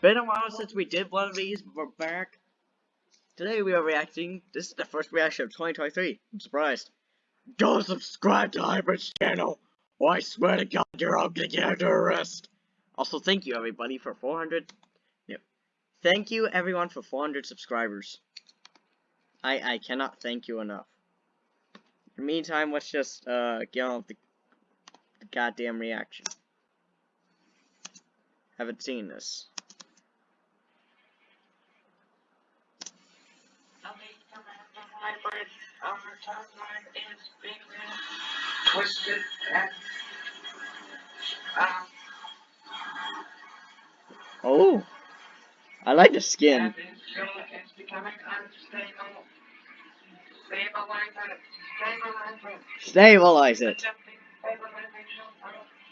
been a while since we did one of these, but we're back. Today we are reacting. This is the first reaction of 2023. I'm surprised. Don't subscribe to Hybrid's channel, or I swear to God you're all gonna get under arrest. Also, thank you everybody for 400. Yep. Thank you everyone for 400 subscribers. I I cannot thank you enough. In the meantime, let's just uh get on with the, the goddamn reaction. Haven't seen this. Hybrid over timeline is being twisted and um, Oh, I like the and skin. it's, it's becoming unstable. Stabilize it. Stabilize it. Stabilize it. Stabilization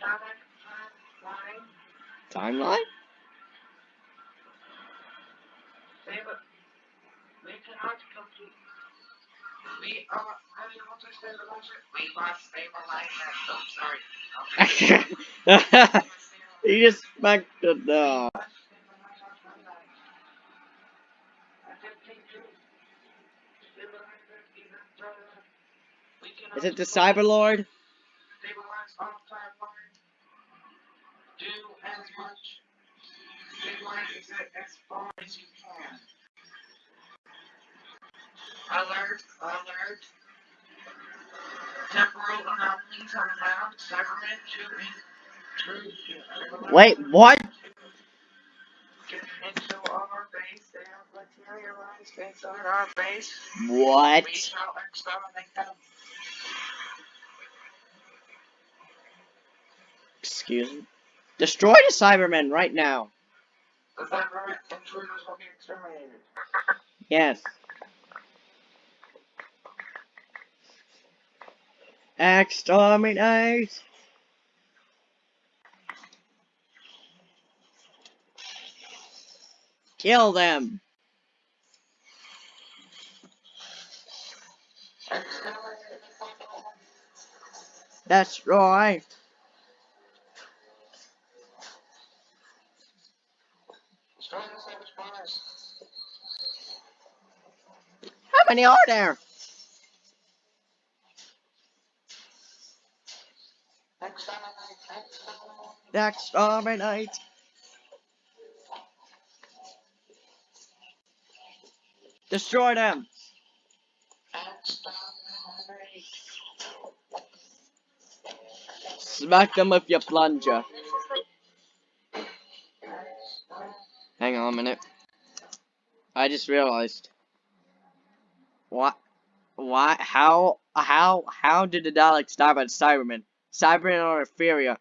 timeline. Timeline? Stable. We cannot complete. We are unable to stabilize it. We must stabilize it. Oh, sorry. Okay. he just smacked the dog. Is it the Cyberlord? Stabilize all timeline. Do as much. Stabilize it as far as you can. Alert, alert. Temporal anomalies are found. Cybermen to intrude. Wait, what? Into our base. They have materialized inside our base. What? We shall exterminate them. Excuse me. Destroy the Cybermen right now. The Cybermen intruders will be exterminated. Yes. Exterminate. Kill them. That's Cyberspiders. How many are there? Exterminate. Exterminate. Um, Night. Destroy them. Smack them with your plunger. Hang on a minute. I just realized. What? Why? How? How? How did the Daleks die by the Cybermen? Cybermen are inferior.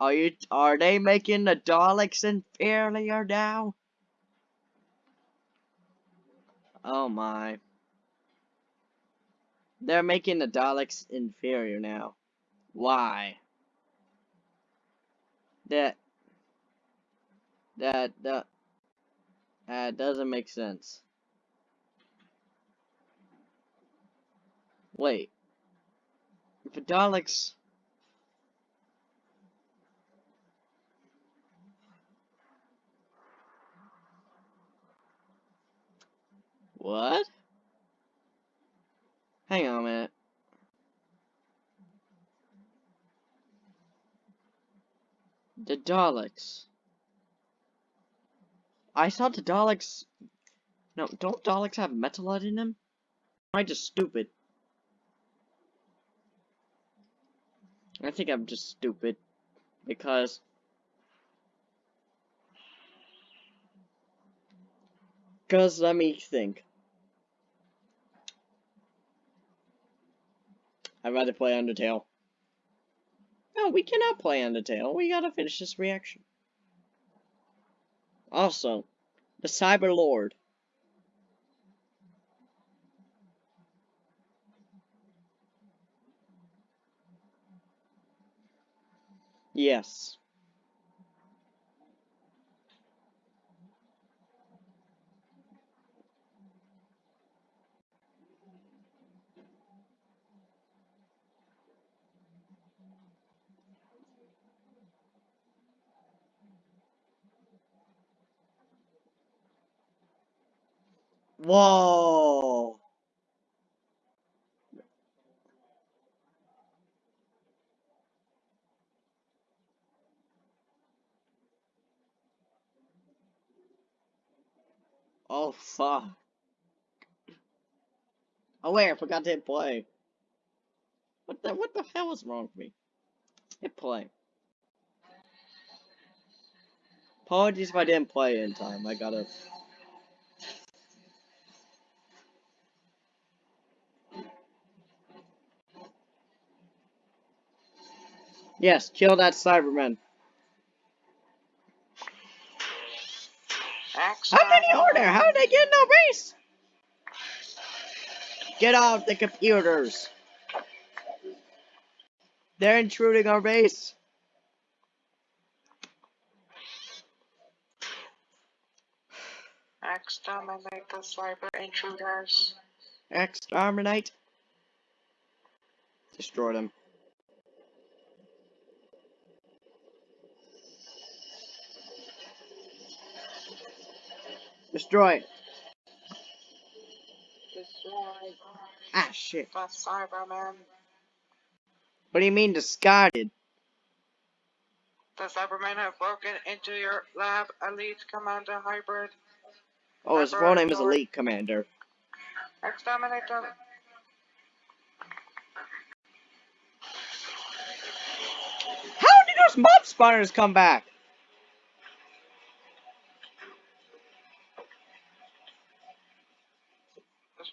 Are you? Are they making the Daleks inferior now? Oh my. They're making the Daleks inferior now. Why? That. That. That. That doesn't make sense. Wait. If the Daleks. What? Hang on a minute. The Daleks. I thought the Daleks. No, don't Daleks have metalite in them? Am I just stupid? I think I'm just stupid. Because. Because let me think. I'd rather play Undertale. No, we cannot play Undertale. We gotta finish this reaction. Also, the Cyber Lord. Yes. Whoa. Oh fuck. Oh wait, I forgot to hit play. What the what the hell is wrong with me? Hit play. Apologies if I didn't play in time. I gotta. Yes, kill that Cyberman. How many are there? How did they get in our base? Get off the computers. They're intruding our base. Exterminate the cyber intruders. Exterminate. Destroy them. Destroy. Destroy Ah, shit. the Cybermen. What do you mean discarded? The Cybermen have broken into your lab, Elite Commander Hybrid. Oh, his full name is Elite Commander. Exterminate them. How did those mob spawners come back?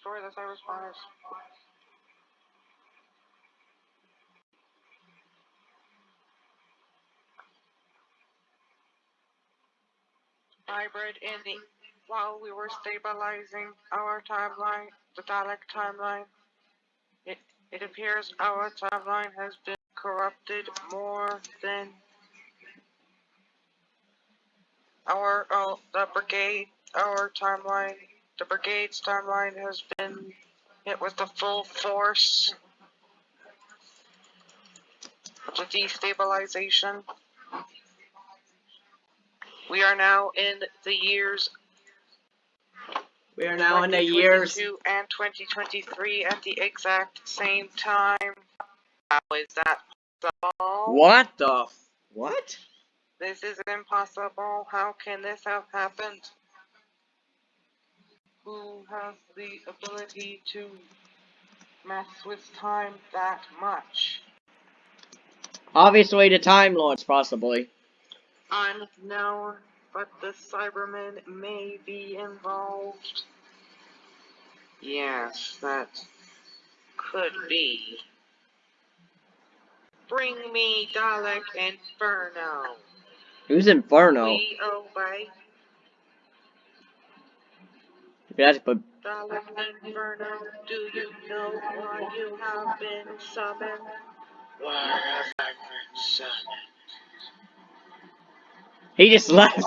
The. Hybrid in the while we were stabilizing our timeline, the Dalek timeline, it it appears our timeline has been corrupted more than our oh, the brigade our timeline the brigade's timeline has been hit with the full force of the destabilization. We are now in the years We are now in the years. 2022 and 2023 at the exact same time. How is that possible? What the? F- what? This is impossible. How can this have happened? Who has the ability to mess with time that much? Obviously, the Time Lords, possibly. Unknown, but the Cybermen may be involved. Yes, that could be. Bring me Dalek Inferno. Who's Inferno? We obey We have to Inferno. Do you know why you have been summoned? Why have I been summoned? He just left. The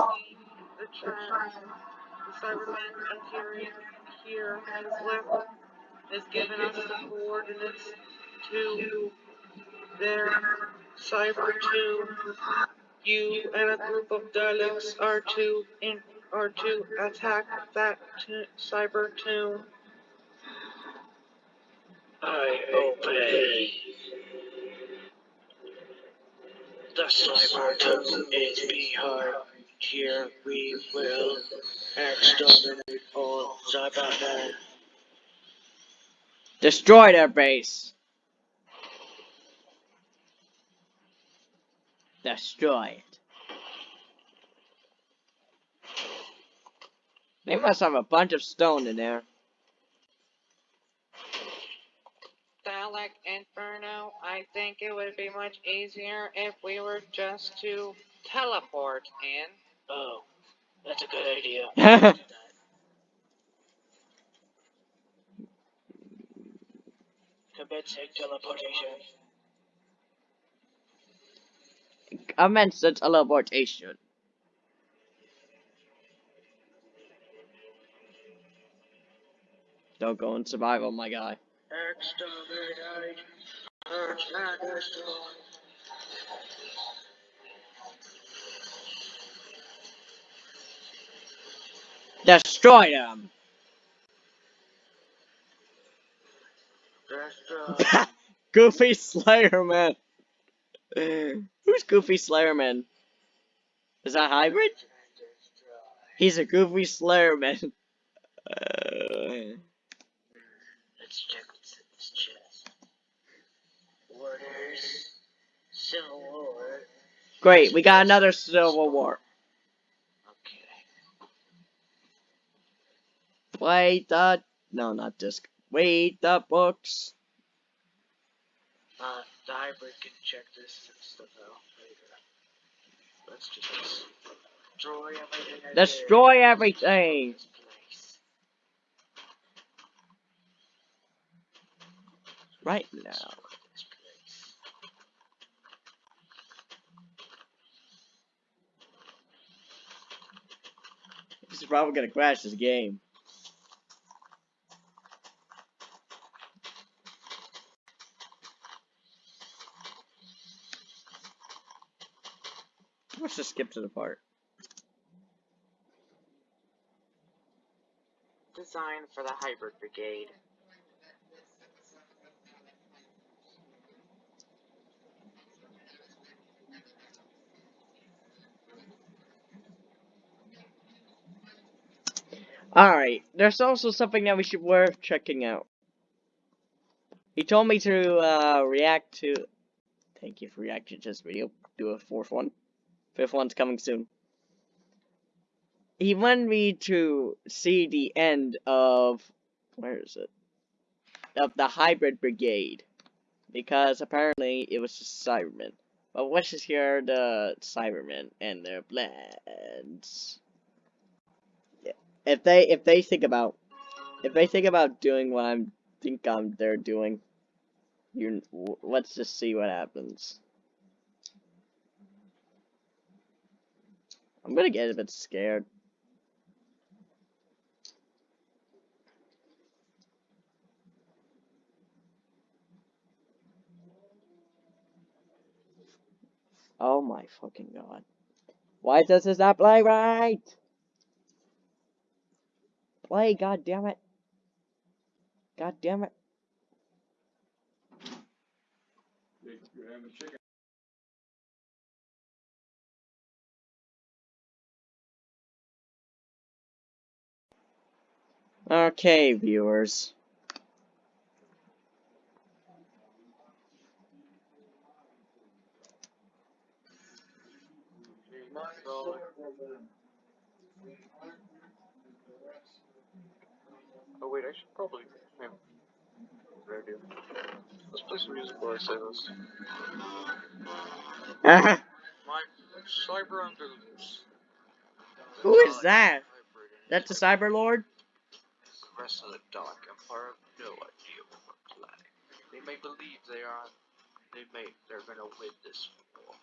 trans, the Cyberman appearing here has left, has given us the coordinates to their Cyber tomb. You and a group of Daleks are to in are to attack that t- Cyber tomb. I obey. The Cyber tomb is behind. Here we will exterminate all Cybermen. Destroy their base. Destroy it. They must have a bunch of stone in there. Dalek Inferno, I think it would be much easier if we were just to teleport in. Oh, that's a good idea. Commencing teleportation. Commence the teleportation. Don't go in survival, my guy. Destroy them! Goofy Slayer Man! Who's Goofy Slayer Man? Is that Hybrid? He's a Goofy Slayer Man. Let's check what's this chest. Orders. Civil War. great, we got another Civil War. Okay. Play the no, not disc. Wait the books. Uh, the hybrid can check this stuff out later. Let's just destroy everything. Destroy everything. This place. Right now. Destroy this. This is probably gonna crash this game. Let's just skip to the part. Design for the hybrid brigade. Alright, there's also something that we should worth checking out. He told me to uh, react to. Thank you for reacting to this video. Do a fourth one. Fifth one's coming soon. He wanted me to see the end of. Where is it? Of the Hybrid Brigade. Because apparently it was just Cybermen. But let's just hear the Cybermen and their plans if they if they think about if they think about doing what I'm think I'm they're doing, you let's just see what happens. I'm gonna get a bit scared. Oh my fucking god. Why does this not play right? Play, god damn it. God damn it. Okay, viewers. Wait, I should probably. Yeah. Idea. Let's play some music while I say this. My Cyber. Who is that? That's the Cyber Lord? The rest of the Dark Empire have no idea what we're planning. They may believe they are. They may. They're gonna win this war.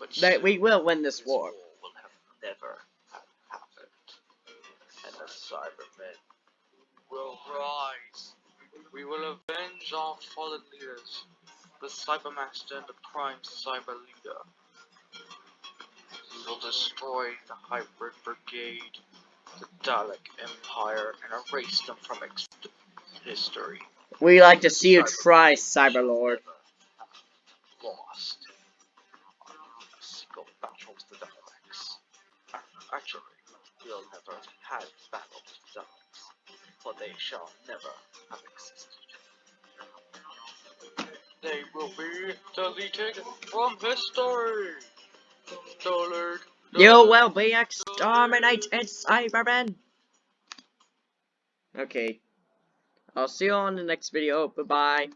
But soon, we will win this this war. will have never have happened. And the Cybermen will rise. We will avenge our fallen leaders, the Cybermaster and the Prime Cyber Leader. We will destroy the Hybrid Brigade, the Dalek Empire, and erase them from ex- history. We like to see you try, Cyber Lord. Lost. They shall never have existed. They will be deleted from history. Dollar. You will be exterminated, Cybermen! Okay. I'll see you on the next video. Bye-bye.